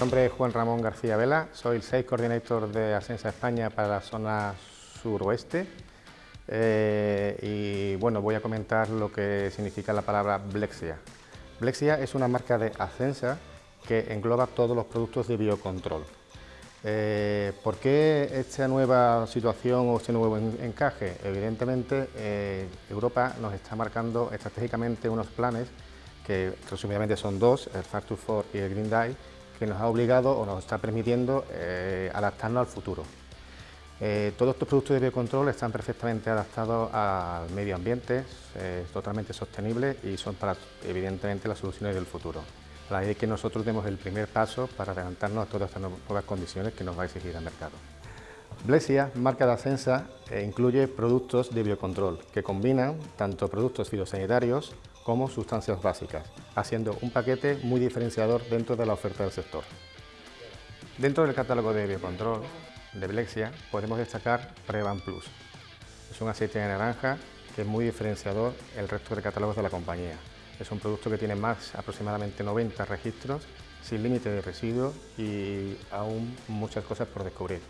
nombre es Juan Ramón García Vela, soy el Sales Coordinator de Asensa España para la zona suroeste eh, y bueno, voy a comentar lo que significa la palabra Blexia. Blexia es una marca de Asensa que engloba todos los productos de biocontrol. Eh, ¿Por qué esta nueva situación o este nuevo encaje? Evidentemente, eh, Europa nos está marcando estratégicamente unos planes que resumidamente son dos, el Factor 4 y el Green Die, que nos ha obligado o nos está permitiendo eh, adaptarnos al futuro. Eh, todos estos productos de biocontrol están perfectamente adaptados al medio ambiente, totalmente sostenibles y son para, evidentemente, las soluciones del futuro. La idea es que nosotros demos el primer paso para adelantarnos a todas estas nuevas condiciones que nos va a exigir el mercado. Blesia, marca de Ascensa, eh, incluye productos de biocontrol que combinan tanto productos fitosanitarios como sustancias básicas, haciendo un paquete muy diferenciador dentro de la oferta del sector. Dentro del catálogo de biocontrol de Blexia podemos destacar Prevan Plus. Es un aceite de naranja que es muy diferenciador el resto de catálogos de la compañía. Es un producto que tiene más aproximadamente 90 registros, sin límite de residuos y aún muchas cosas por descubrir.